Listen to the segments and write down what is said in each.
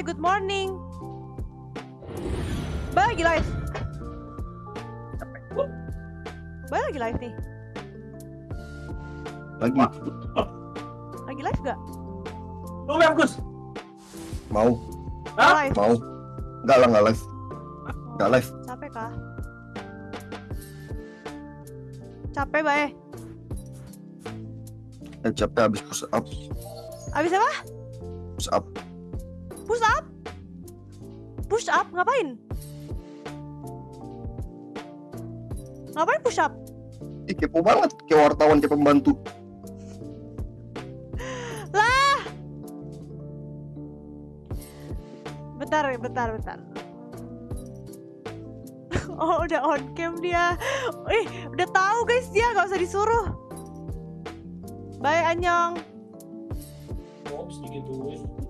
Bye, good morning. Bye, lagi live. Bye, lagi live nih. Lagi Lagi live gak? Lu live Gus? mau, Hah? Live. mau. Enggak lah, enggak live. Enggak live. Capek kah? Capek, Bye. Eh, capek habis push up, Abis apa? push up. Push up? Push up? Ngapain? Ngapain push up? Ih, kepo banget kayak wartawan kayak pembantu. Bentar, bentar, bentar. Oh, udah on cam dia. Eh, udah tahu guys dia, gak usah disuruh. Bye, Anyong. Ops, digituin.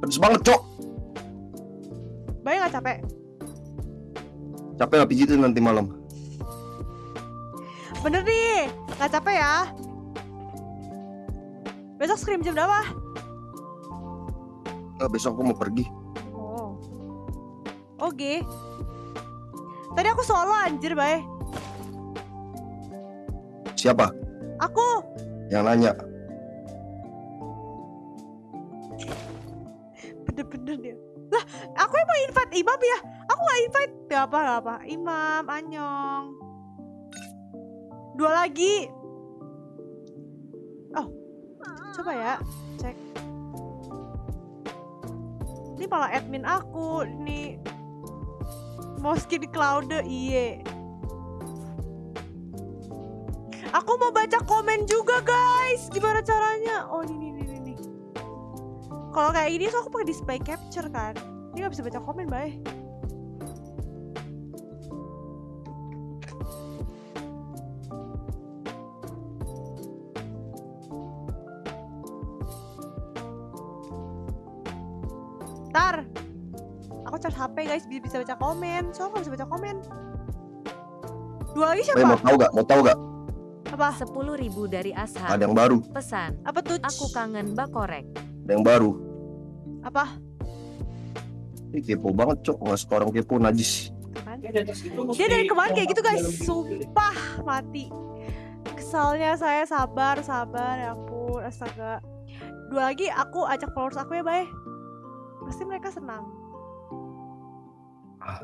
Pedes banget, Cok. Bye gak capek? Capek lah pijitin nanti malam. Bener nih, gak capek ya? Besok scream jam berapa? Ah, besok aku mau pergi. Oh. Oke. Tadi aku solo anjir, Bye. Siapa Aku. yang nanya? Bener-bener. Lah, aku emang invite Imam ya? Aku gak invite. Gak apa, gak apa. Imam, Anyong. Dua lagi. Oh. Coba ya, cek. Ini malah admin aku. Ini Moski di cloud iye. Aku mau baca komen juga guys. Gimana caranya? Oh ini. Kalau kayak gini so aku pakai display capture kan. Ini nggak bisa baca komen, bay. Tar, aku charge HP guys biar bisa baca komen. So aku nggak bisa baca komen. Dua lagi Eh, mau siapa? tahu gak? Mau tahu gak? Apa? 10.000 dari Ada Ashab. yang baru, Pesan, Apa tuh? aku kangen bakorek. Ada yang baru. Apa? Ih, kepo banget, Cok. Nggak suka orang kepo najis. Dia dari kemarin kayak gitu guys, sumpah mati. Kesalnya saya sabar, sabar, ya ampun, astaga. Dua lagi aku ajak followers aku ya, Bay. Pasti mereka senang. Ah.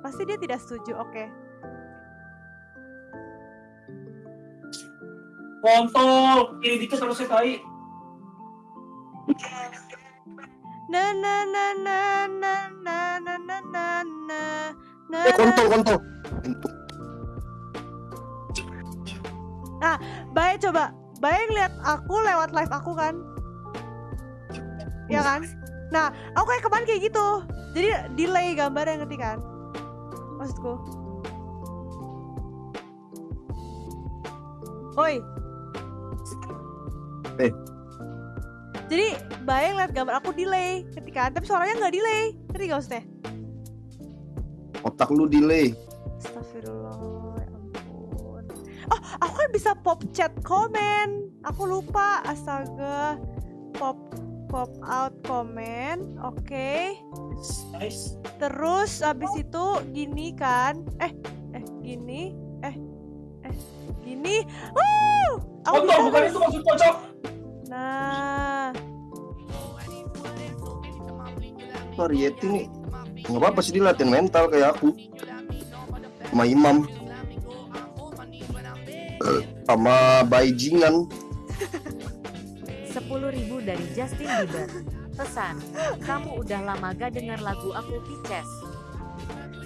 Pasti dia tidak setuju, oke. Kontol, kiri dikit sama saya tai. Na na na na na na na na na na na Eh, kontol, kontol. Bay coba, Bay ngeliat aku lewat live aku kan? Ya kan? Nah, aku kayak kemarin kayak gitu. Jadi delay gambarnya ngerti kan? Maksudku. Oi. Jadi Bay ngeliat gambar aku delay, ngerti kan? Tapi suaranya nggak delay, ngerti gak maksudnya? Otak lu delay. Astagfirullah, ya ampun. Oh, aku kan bisa pop chat komen. Aku lupa, astaga. Pop pop out komen. Oke. Nice. Terus abis itu gini kan? Eh, eh gini. Eh, eh gini. Wuh! Aku bisa, bukan guys. itu maksud pocok. Nah, Variety nih. Nggak apa-apa sih dia latihan mental kayak aku. Sama Imam. Eh, Sama Baijingan. 10.000 dari Justin Bieber. Pesan, kamu udah lama gak denger lagu aku Pices.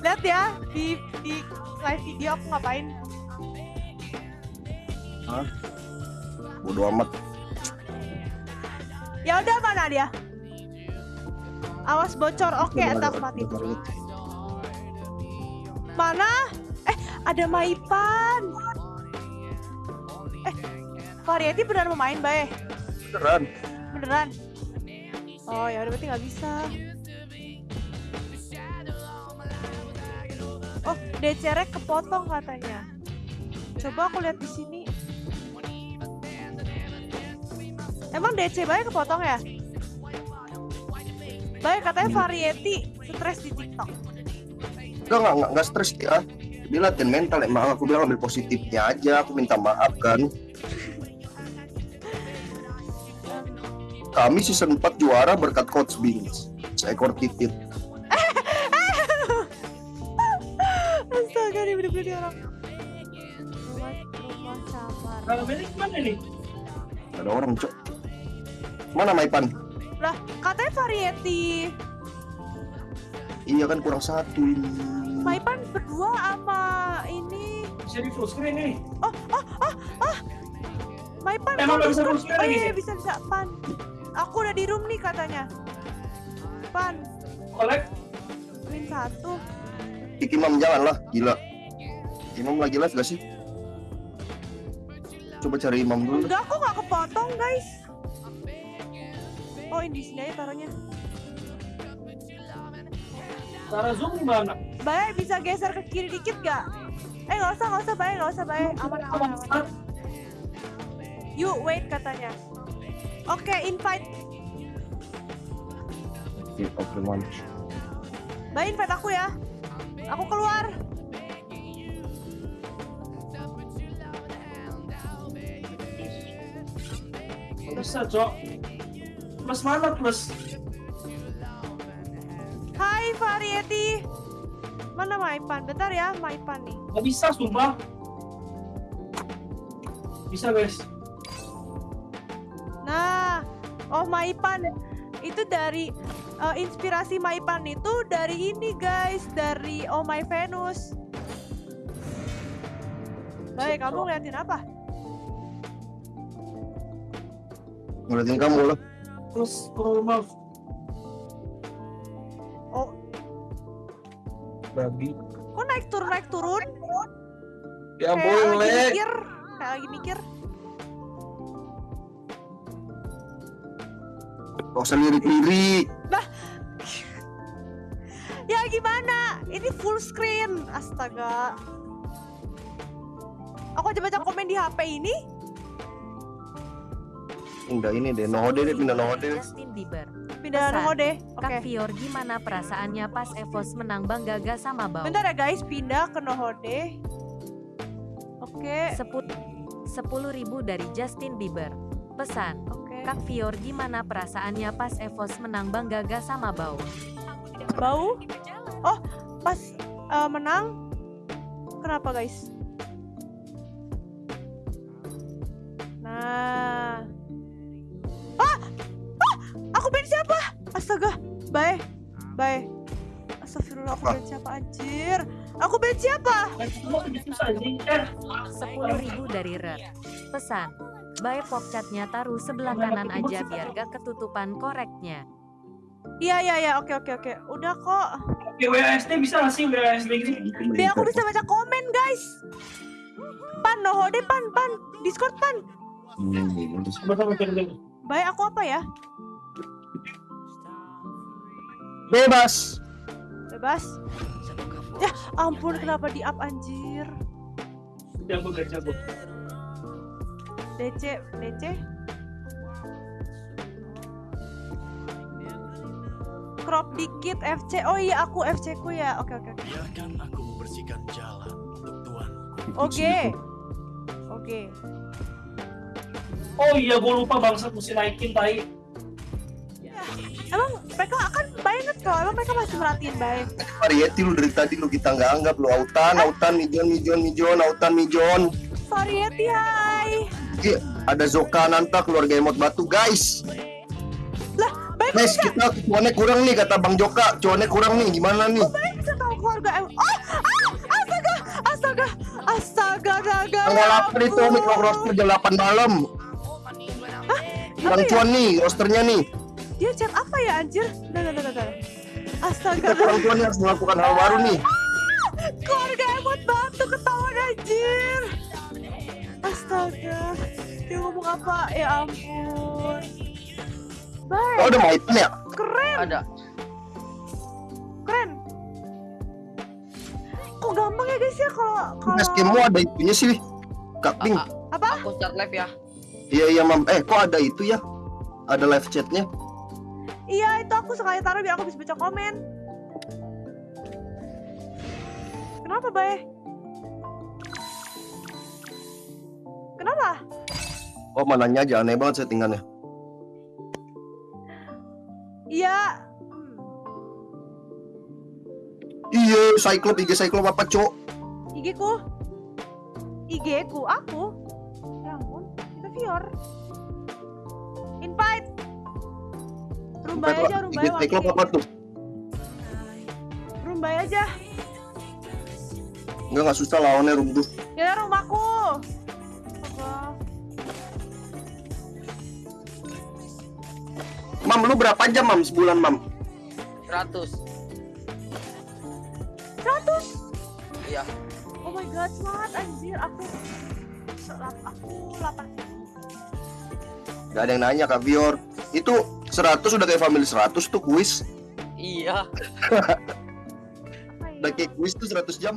lihat ya di di live video aku ngapain. Bodo amat. Ya udah mana dia? Awas bocor. Oke, Udah, entah udah. Mana? Eh, ada Maipan. Eh, Variety beneran mau main, Bae? Beneran. Beneran? Oh, ya udah berarti nggak bisa. Oh, DC-rek kepotong katanya. Coba aku lihat di sini. Emang DC Baik kepotong ya? Baik katanya variety stres di TikTok. Enggak, enggak, enggak, enggak stres dia. Dia latihan mental emang aku bilang ambil positifnya aja, aku minta maaf kan. Kami season 4 juara berkat Coach Bings. Seekor titit. Astaga, dia bener-bener orang. Rumah, rumah samar. Kalau Melik mana nih? Ada orang, Cok. Mana Maipan? Lah, katanya variety. Iya kan kurang satu ini. Maipan berdua sama ini. Bisa di full screen nih. Maipan Emang kok nggak bisa Discord? full screen Oh lagi iya, bisa bisa Pan. Aku udah di room nih katanya. Pan, Collect. win satu. Ih, Imam jangan lah, gila. Imam lagi live gak sih? Coba cari Imam dulu. Enggak, kok nggak kepotong guys. Oh, ini di sini aja taruhnya. Cara zoom gimana? Baik, bisa geser ke kiri dikit gak? Eh, nggak usah, nggak usah, baik, nggak usah, baik. Aman, aman, aman. Yuk, wait katanya. Oke, invite. Oke, man. Baik, invite aku ya. Aku keluar. Bisa, Cok. Plus mana plus? Hai, Variety. Mana Maipan? Bentar ya, Maipan nih. Nggak bisa, sumpah. Bisa, guys. Nah, oh Maipan. Itu dari eh, inspirasi Maipan itu dari ini guys, dari Oh My Venus. Baik, kamu ngeliatin apa? Ngeliatin kamu lah. Plus normal. Oh, Babi. kok naik turun naik turun? Ya kayak lagi mikir, kayak lagi mikir. Gak usah lirik-lirik. Ya gimana? Ini full screen. Astaga. Aku aja baca komen di HP ini. Enggak ini deh, nohode deh, pindah nohode deh. Justin Bieber. Pindah deh. Oke. Kak Fior gimana perasaannya pas Evos menang Bangga Gaga sama Bau? Bentar ya guys, pindah ke Nohode. Oke, Seput 10 ribu dari Justin Bieber. Pesan, oke. Kak Fior gimana perasaannya pas Evos menang Bangga Gaga sama Bau? Bau? Oh, pas eh, menang. Kenapa guys? Astaga. Bae. Bae. Astagfirullah, aku Apa? band siapa anjir? Aku? Kan anjing. Eh, 10 ribu dari Red. Pesan, Bae pop chatnya taruh sebelah kanan aja biar gak ketutupan koreknya. Iya, iya, iya. Oke, oke, oke. Udah kok. Oke, WASD bisa nggak sih WASD gitu? Biar aku bisa baca komen, guys. Pan, Nohode, pan, pan. Discord, pan. Hmm, Coba-coba cari dulu. Baik, aku apa ya? Bebas. Bebas. Ya ampun kenapa di up anjir. Jago, gak jago. DC DC. Crop dikit FC. Oh iya aku FC ku ya. Oke oke oke. Biarkan aku membersihkan jalan untuk tuanku. Oke. Oke. Oh iya, gue lupa bangsat mesti naikin tai. Emang mereka akan banget kok. Emang mereka masih merhatiin baik. Variety lu dari tadi lu kita nggak anggap lu autan, autan, mijon, mijon, mijon, autan, mijon. Variety hai. Iya, ada Zoka Nanta keluarga emot batu guys. Lah baik Guys, kita cuannya kurang nih kata Bang Joka. Cuannya kurang nih, gimana nih? bisa tahu keluarga em. Oh, ah, astaga, astaga, astaga, astaga. Tanggal 8 itu kalau roster jam 8 malam. Apa Bang ya? Cuan nih, rosternya nih. Apa ya anjir? Nah, nah, nah, nah. Astaga. Kita Cuan harus melakukan hal baru nih. keluarga emot batu ketahuan anjir astaga dia ngomong apa ya ampun baik Oh, udah mau item ya? keren Ada. keren kok gampang ya guys ya kalau kalau game ada itunya sih. Kak Ping. Apa Aku start live ya. Iya iya mam. Eh kok ada itu ya? ada live chatnya. Iya, itu aku sekali taruh biar aku bisa baca komen. Kenapa, Bay? Kenapa? Oh mananya aja aneh banget settingannya. Iya. Iya, Cyclop, IG Cyclop apa, Cok? IG ku. IG ku, aku. Ya ampun, kita Vior. Rumbai aja, rumbai IG Cyclop apa tuh? Rumbai aja. Enggak, nggak susah lawannya runtuh. Ya rumahku. Apa? Mam, lu berapa jam, Mam, sebulan, Mam? 100 100? Iya. Oh my god, smart anjir. Aku aku 8 Gak ada yang nanya, Kak Vior. Itu 100 udah kayak family 100 tuh kuis. Iya ya? Udah kayak kuis tuh 100 jam.